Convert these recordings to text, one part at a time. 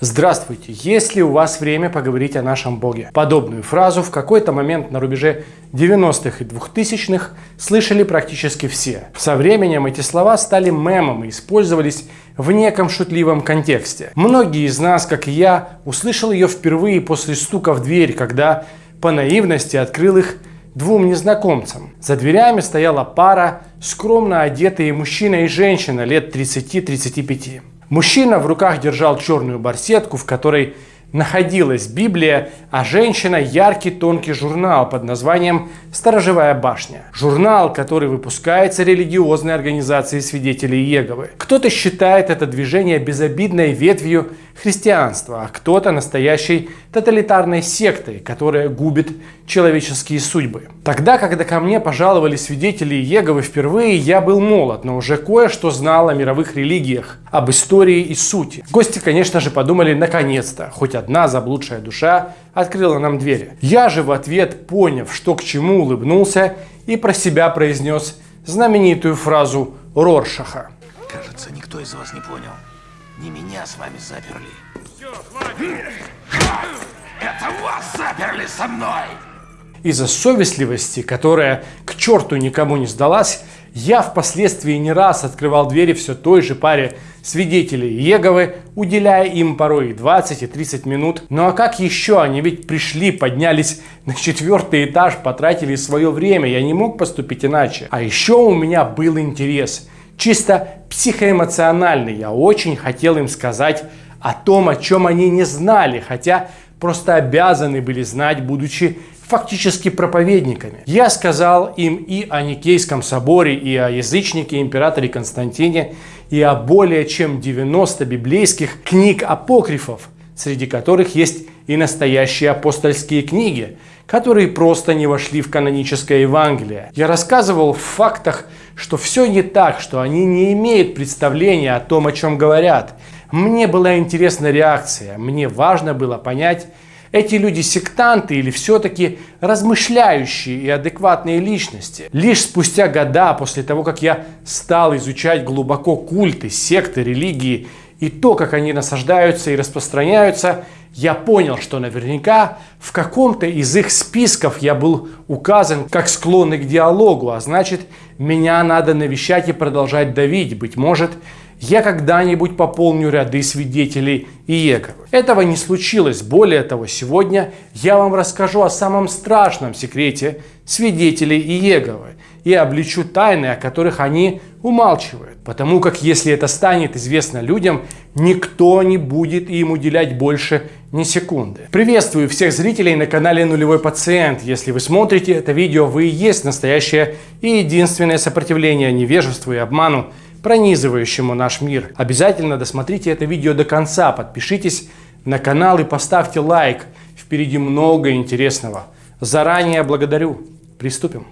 Здравствуйте! Есть ли у вас время поговорить о нашем Боге? Подобную фразу в какой-то момент на рубеже 90-х и 2000-х слышали практически все. Со временем эти слова стали мемом и использовались в неком шутливом контексте. Многие из нас, как и я, услышал ее впервые после стука в дверь, когда по наивности открыл их двум незнакомцам. За дверями стояла пара, скромно одетые мужчина и женщина лет 30-35. Мужчина в руках держал черную барсетку, в которой находилась Библия, а женщина яркий тонкий журнал под названием «Сторожевая башня». Журнал, который выпускается религиозной организацией свидетелей Иеговы. Кто-то считает это движение безобидной ветвью христианства, а кто-то настоящей тоталитарной сектой, которая губит человеческие судьбы. Тогда, когда ко мне пожаловали свидетели Иеговы впервые, я был молод, но уже кое-что знал о мировых религиях, об истории и сути. Гости, конечно же, подумали, наконец-то, хоть одна заблудшая душа открыла нам двери. Я же в ответ, поняв, что к чему, улыбнулся и про себя произнес знаменитую фразу Роршаха. Кажется, никто из вас не понял. Не меня с вами заперли. Все, Это вас заперли со мной! Из-за совестливости, которая к черту никому не сдалась, я впоследствии не раз открывал двери все той же паре свидетелей Еговы, уделяя им порой и 20 и 30 минут. Ну а как еще? Они ведь пришли, поднялись на четвертый этаж, потратили свое время. Я не мог поступить иначе. А еще у меня был интерес. Чисто психоэмоциональный. Я очень хотел им сказать о том, о чем они не знали, хотя просто обязаны были знать, будучи фактически проповедниками. Я сказал им и о Никейском соборе, и о язычнике императоре Константине, и о более чем 90 библейских книг-апокрифов, среди которых есть и настоящие апостольские книги, которые просто не вошли в каноническое Евангелие. Я рассказывал в фактах, что все не так, что они не имеют представления о том, о чем говорят. Мне была интересна реакция, мне важно было понять, эти люди сектанты или все-таки размышляющие и адекватные личности? Лишь спустя года после того, как я стал изучать глубоко культы, секты, религии и то, как они насаждаются и распространяются, я понял, что наверняка в каком-то из их списков я был указан как склонный к диалогу, а значит, меня надо навещать и продолжать давить. Быть может, я когда-нибудь пополню ряды свидетелей Иеговы. Этого не случилось. Более того, сегодня я вам расскажу о самом страшном секрете свидетелей Иеговы и обличу тайны, о которых они умалчивают. Потому как если это станет известно людям, никто не будет им уделять больше ни секунды. Приветствую всех зрителей на канале Нулевой Пациент. Если вы смотрите это видео, вы и есть настоящее и единственное сопротивление невежеству и обману, пронизывающему наш мир. Обязательно досмотрите это видео до конца, подпишитесь на канал и поставьте лайк. Впереди много интересного. Заранее благодарю. Приступим.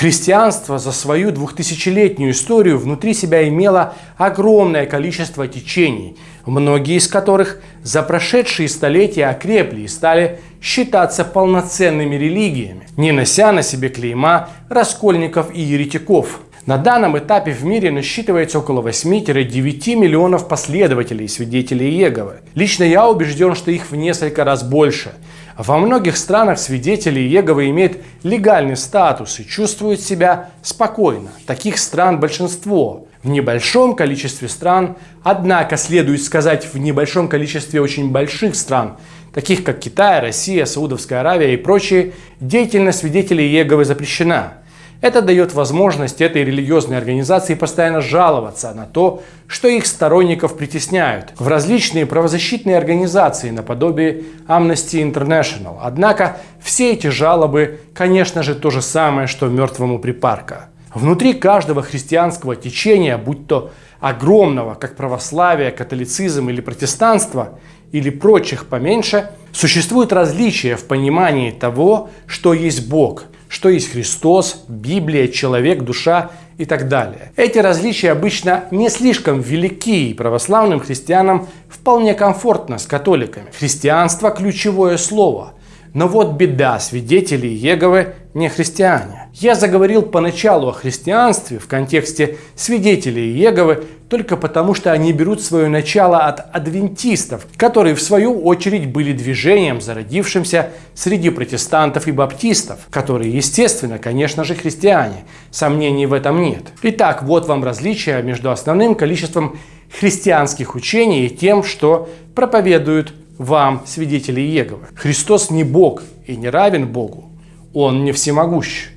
Христианство за свою двухтысячелетнюю историю внутри себя имело огромное количество течений, многие из которых за прошедшие столетия окрепли и стали считаться полноценными религиями, не нося на себе клейма раскольников и еретиков. На данном этапе в мире насчитывается около 8-9 миллионов последователей и свидетелей Иеговы. Лично я убежден, что их в несколько раз больше – во многих странах свидетели Иеговы имеют легальный статус и чувствуют себя спокойно. Таких стран большинство. В небольшом количестве стран, однако следует сказать в небольшом количестве очень больших стран, таких как Китай, Россия, Саудовская Аравия и прочие, деятельность свидетелей Иеговы запрещена. Это дает возможность этой религиозной организации постоянно жаловаться на то, что их сторонников притесняют в различные правозащитные организации наподобие Amnesty International. Однако все эти жалобы, конечно же, то же самое, что мертвому припарка. Внутри каждого христианского течения, будь то огромного, как православие, католицизм или протестанство, или прочих поменьше, существует различия в понимании того, что есть Бог – что есть Христос, Библия, человек, душа и так далее. Эти различия обычно не слишком велики, и православным христианам вполне комфортно с католиками. Христианство – ключевое слово. Но вот беда, свидетели Иеговы не христиане. Я заговорил поначалу о христианстве в контексте свидетелей Иеговы только потому, что они берут свое начало от адвентистов, которые в свою очередь были движением, зародившимся среди протестантов и баптистов, которые, естественно, конечно же, христиане. Сомнений в этом нет. Итак, вот вам различие между основным количеством христианских учений и тем, что проповедуют вам, свидетели Иеговы. Христос не Бог и не равен Богу. Он не всемогущ.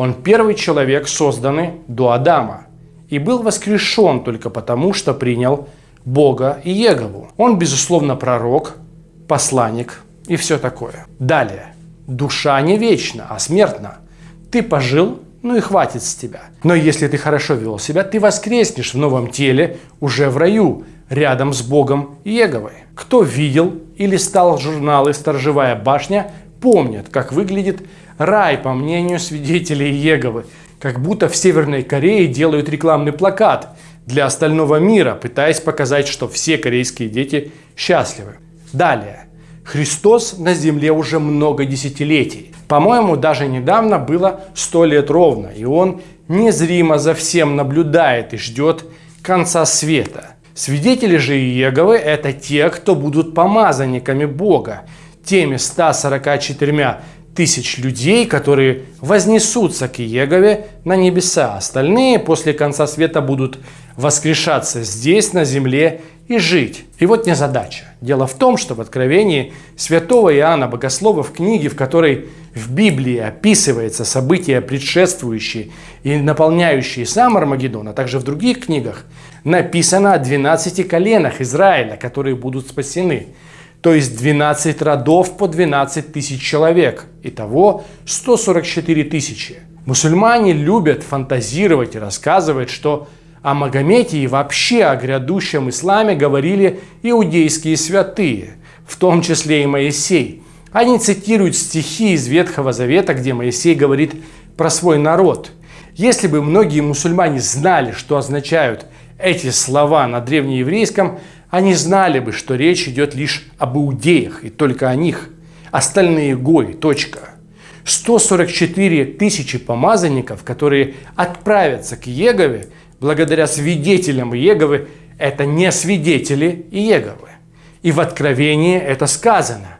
Он первый человек, созданный до Адама, и был воскрешен только потому, что принял Бога и Егову. Он, безусловно, пророк, посланник и все такое. Далее. Душа не вечна, а смертна. Ты пожил, ну и хватит с тебя. Но если ты хорошо вел себя, ты воскреснешь в новом теле уже в раю, рядом с Богом Еговой. Кто видел или стал журналы «Сторожевая башня», помнят, как выглядит рай, по мнению свидетелей Еговы. Как будто в Северной Корее делают рекламный плакат для остального мира, пытаясь показать, что все корейские дети счастливы. Далее. Христос на земле уже много десятилетий. По-моему, даже недавно было сто лет ровно, и Он незримо за всем наблюдает и ждет конца света. Свидетели же Иеговы – это те, кто будут помазанниками Бога, теми 144 тысяч людей, которые вознесутся к Иегове на небеса. Остальные после конца света будут воскрешаться здесь, на земле, и жить. И вот не задача. Дело в том, что в Откровении святого Иоанна Богослова в книге, в которой в Библии описывается события, предшествующие и наполняющие сам Армагеддон, а также в других книгах, написано о 12 коленах Израиля, которые будут спасены. То есть 12 родов по 12 тысяч человек. Итого 144 тысячи. Мусульмане любят фантазировать и рассказывать, что о Магомете и вообще о грядущем исламе говорили иудейские святые, в том числе и Моисей. Они цитируют стихи из Ветхого Завета, где Моисей говорит про свой народ. Если бы многие мусульмане знали, что означают эти слова на древнееврейском, они знали бы, что речь идет лишь об иудеях и только о них. Остальные гои. Точка. 144 тысячи помазанников, которые отправятся к Егове, благодаря свидетелям Еговы, это не свидетели Еговы. И в Откровении это сказано.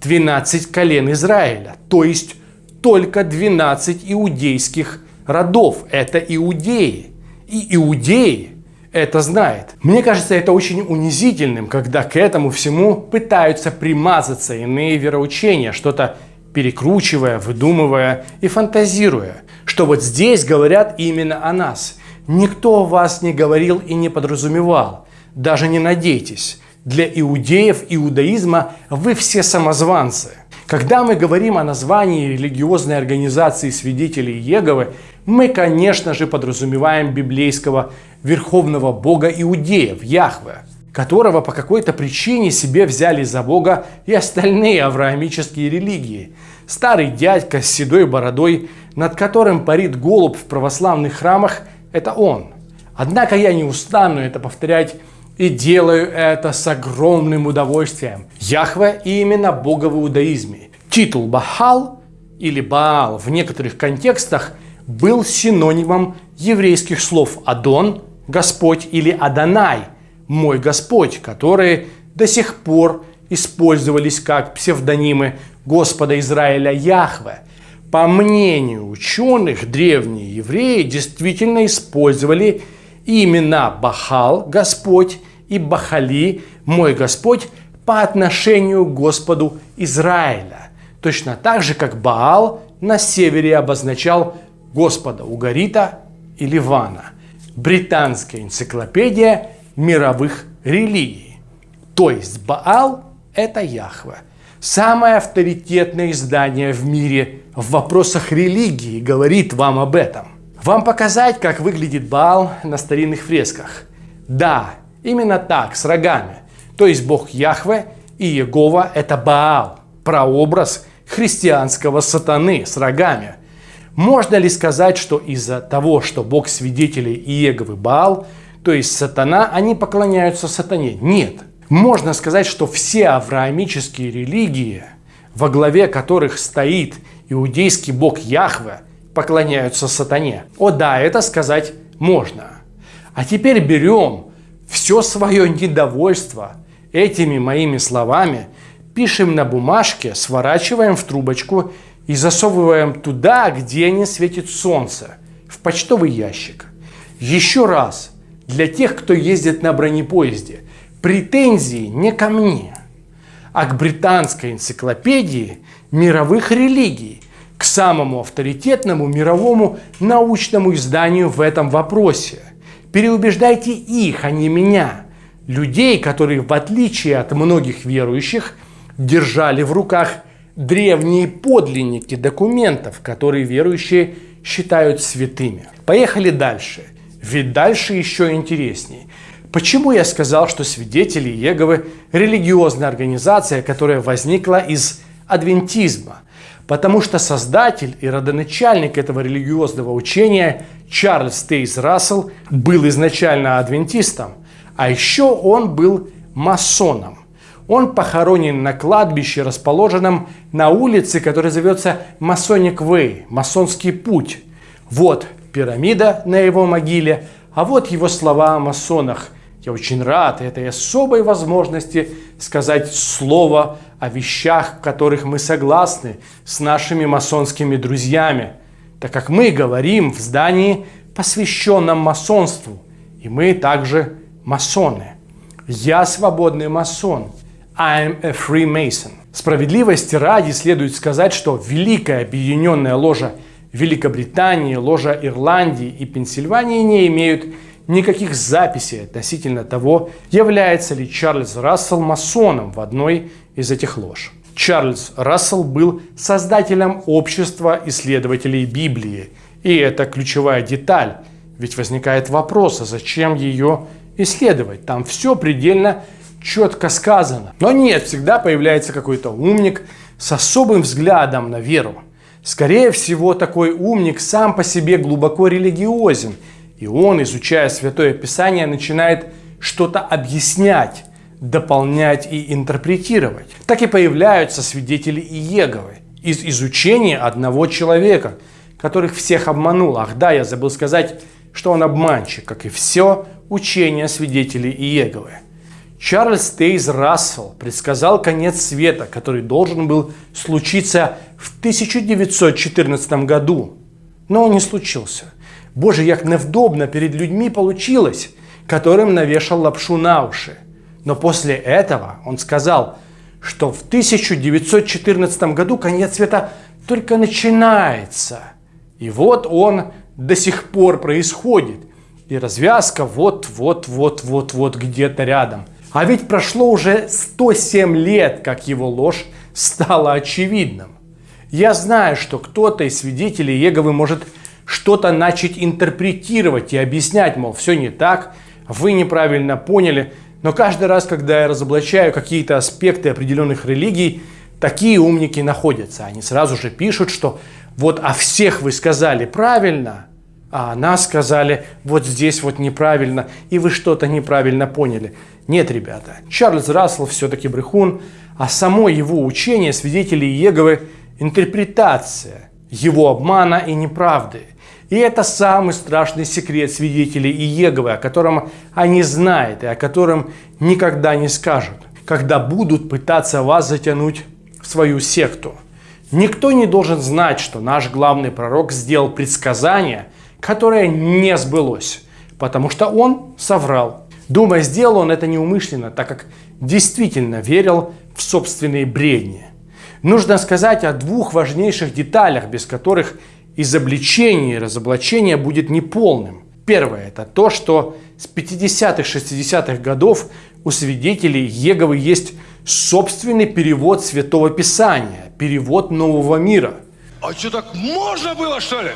12 колен Израиля, то есть только 12 иудейских родов. Это иудеи. И иудеи это знает. Мне кажется, это очень унизительным, когда к этому всему пытаются примазаться иные вероучения, что-то перекручивая, выдумывая и фантазируя, что вот здесь говорят именно о нас. Никто вас не говорил и не подразумевал. Даже не надейтесь. Для иудеев иудаизма вы все самозванцы. Когда мы говорим о названии религиозной организации свидетелей Еговы, мы, конечно же, подразумеваем библейского верховного бога иудеев, Яхве, которого по какой-то причине себе взяли за бога и остальные авраамические религии. Старый дядька с седой бородой, над которым парит голубь в православных храмах, это он. Однако я не устану это повторять и делаю это с огромным удовольствием. Яхве именно Бога в иудаизме. Титул Бахал или Баал в некоторых контекстах был синонимом еврейских слов «Адон» – «Господь» или «Адонай» – «Мой Господь», которые до сих пор использовались как псевдонимы Господа Израиля Яхве. По мнению ученых, древние евреи действительно использовали имена Бахал – Господь и Бахали – Мой Господь по отношению к Господу Израиля. Точно так же, как Баал на севере обозначал Господа Угарита и Ливана. Британская энциклопедия мировых религий. То есть Баал – это Яхве. Самое авторитетное издание в мире в вопросах религии говорит вам об этом. Вам показать, как выглядит Баал на старинных фресках? Да, именно так, с рогами. То есть Бог Яхве и Егова – это Баал, прообраз христианского сатаны с рогами – можно ли сказать, что из-за того, что Бог свидетелей Иеговы Баал, то есть сатана, они поклоняются сатане? Нет. Можно сказать, что все авраамические религии, во главе которых стоит иудейский бог Яхве, поклоняются сатане. О да, это сказать можно. А теперь берем все свое недовольство этими моими словами, пишем на бумажке, сворачиваем в трубочку и засовываем туда, где не светит солнце, в почтовый ящик. Еще раз, для тех, кто ездит на бронепоезде, претензии не ко мне, а к британской энциклопедии мировых религий, к самому авторитетному мировому научному изданию в этом вопросе. Переубеждайте их, а не меня, людей, которые, в отличие от многих верующих, держали в руках древние подлинники документов, которые верующие считают святыми. Поехали дальше. Ведь дальше еще интереснее. Почему я сказал, что свидетели Иеговы – религиозная организация, которая возникла из адвентизма? Потому что создатель и родоначальник этого религиозного учения Чарльз Тейс Рассел был изначально адвентистом, а еще он был масоном. Он похоронен на кладбище, расположенном на улице, которая зовется Масоник Вэй, Масонский путь. Вот пирамида на его могиле, а вот его слова о масонах. Я очень рад этой особой возможности сказать слово о вещах, в которых мы согласны с нашими масонскими друзьями, так как мы говорим в здании, посвященном масонству, и мы также масоны. Я свободный масон. I'm a Freemason. Справедливости ради следует сказать, что Великая Объединенная Ложа – Великобритании, ложа Ирландии и Пенсильвании не имеют никаких записей относительно того, является ли Чарльз Рассел масоном в одной из этих лож. Чарльз Рассел был создателем общества исследователей Библии. И это ключевая деталь, ведь возникает вопрос, а зачем ее исследовать? Там все предельно четко сказано. Но нет, всегда появляется какой-то умник с особым взглядом на веру. Скорее всего, такой умник сам по себе глубоко религиозен, и он, изучая Святое Писание, начинает что-то объяснять, дополнять и интерпретировать. Так и появляются свидетели Иеговы из изучения одного человека, которых всех обманул. Ах да, я забыл сказать, что он обманщик, как и все учение свидетелей Иеговы. Чарльз Тейз Рассел предсказал конец света, который должен был случиться в 1914 году. Но он не случился. Боже, як невдобно перед людьми получилось, которым навешал лапшу на уши. Но после этого он сказал, что в 1914 году конец света только начинается. И вот он до сих пор происходит. И развязка вот-вот-вот-вот-вот где-то рядом. А ведь прошло уже 107 лет, как его ложь стала очевидным. Я знаю, что кто-то из свидетелей Еговы может что-то начать интерпретировать и объяснять, мол, все не так, вы неправильно поняли. Но каждый раз, когда я разоблачаю какие-то аспекты определенных религий, такие умники находятся. Они сразу же пишут, что вот о всех вы сказали правильно, а нас сказали вот здесь вот неправильно, и вы что-то неправильно поняли. Нет, ребята, Чарльз Рассел все-таки брехун, а само его учение свидетелей Иеговы – интерпретация его обмана и неправды. И это самый страшный секрет свидетелей Иеговы, о котором они знают и о котором никогда не скажут, когда будут пытаться вас затянуть в свою секту. Никто не должен знать, что наш главный пророк сделал предсказание, которое не сбылось, потому что он соврал. Думая, сделал он это неумышленно, так как действительно верил в собственные бредни. Нужно сказать о двух важнейших деталях, без которых изобличение и разоблачение будет неполным. Первое – это то, что с 50-х, 60-х годов у свидетелей Еговы есть собственный перевод Святого Писания, перевод Нового мира. А что, так можно было, что ли?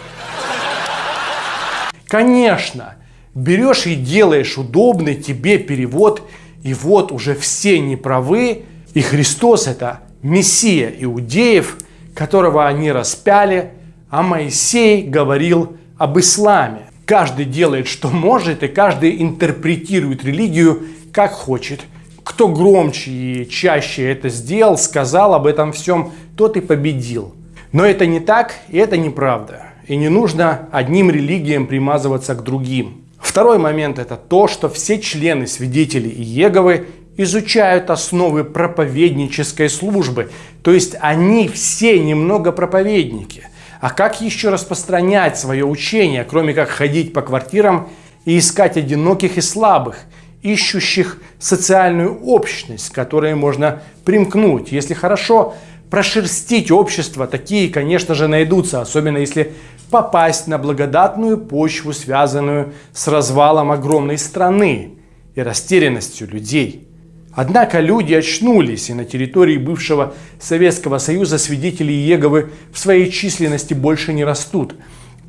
Конечно, берешь и делаешь удобный тебе перевод, и вот уже все неправы, и Христос это Мессия иудеев, которого они распяли, а Моисей говорил об исламе. Каждый делает, что может, и каждый интерпретирует религию, как хочет. Кто громче и чаще это сделал, сказал об этом всем, тот и победил. Но это не так, и это неправда. И не нужно одним религиям примазываться к другим. Второй момент это то, что все члены свидетелей Иеговы изучают основы проповеднической службы. То есть они все немного проповедники. А как еще распространять свое учение, кроме как ходить по квартирам и искать одиноких и слабых, ищущих социальную общность, к которой можно примкнуть. Если хорошо прошерстить общество, такие, конечно же, найдутся, особенно если попасть на благодатную почву, связанную с развалом огромной страны и растерянностью людей. Однако люди очнулись, и на территории бывшего Советского Союза свидетели Иеговы в своей численности больше не растут.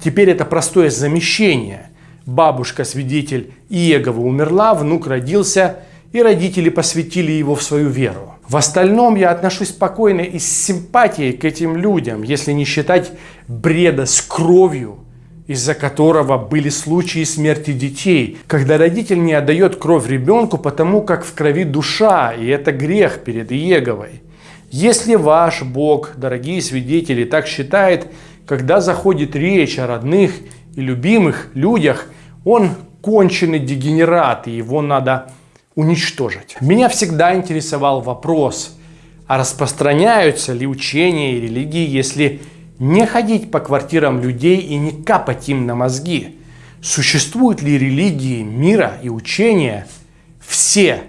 Теперь это простое замещение. Бабушка-свидетель Иеговы умерла, внук родился, и родители посвятили его в свою веру. В остальном я отношусь спокойно и с симпатией к этим людям, если не считать бреда с кровью, из-за которого были случаи смерти детей, когда родитель не отдает кровь ребенку, потому как в крови душа, и это грех перед Иеговой. Если ваш Бог, дорогие свидетели, так считает, когда заходит речь о родных и любимых людях, он конченый дегенерат, и его надо уничтожить. Меня всегда интересовал вопрос, а распространяются ли учения и религии, если не ходить по квартирам людей и не капать им на мозги? Существуют ли религии мира и учения все,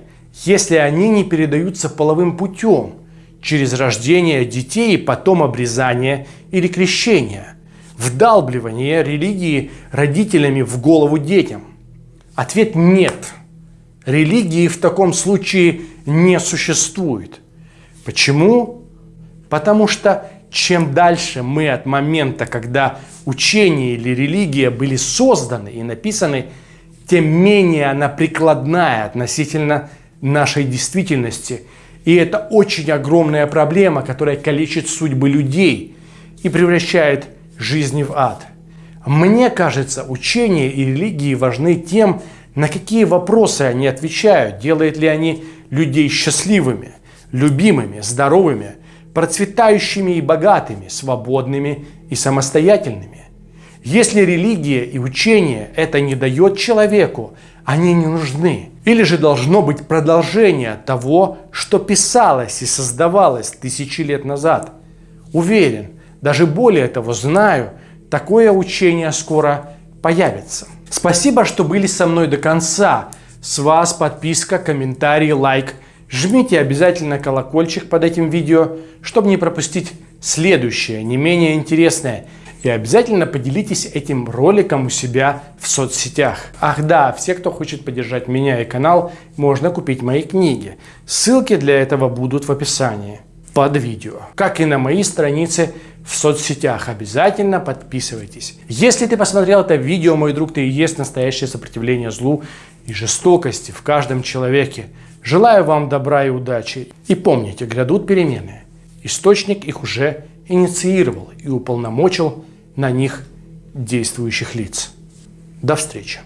если они не передаются половым путем, через рождение детей и потом обрезание или крещение, вдалбливание религии родителями в голову детям? Ответ нет – Религии в таком случае не существует. Почему? Потому что чем дальше мы от момента, когда учение или религия были созданы и написаны, тем менее она прикладная относительно нашей действительности. И это очень огромная проблема, которая калечит судьбы людей и превращает жизни в ад. Мне кажется, учение и религии важны тем, на какие вопросы они отвечают? Делают ли они людей счастливыми, любимыми, здоровыми, процветающими и богатыми, свободными и самостоятельными? Если религия и учение это не дает человеку, они не нужны. Или же должно быть продолжение того, что писалось и создавалось тысячи лет назад. Уверен, даже более того знаю, такое учение скоро появится. Спасибо, что были со мной до конца. С вас подписка, комментарий, лайк. Жмите обязательно колокольчик под этим видео, чтобы не пропустить следующее, не менее интересное. И обязательно поделитесь этим роликом у себя в соцсетях. Ах да, все, кто хочет поддержать меня и канал, можно купить мои книги. Ссылки для этого будут в описании под видео, как и на мои страницы в соцсетях. Обязательно подписывайтесь. Если ты посмотрел это видео, мой друг, ты и есть настоящее сопротивление злу и жестокости в каждом человеке. Желаю вам добра и удачи. И помните, грядут перемены. Источник их уже инициировал и уполномочил на них действующих лиц. До встречи.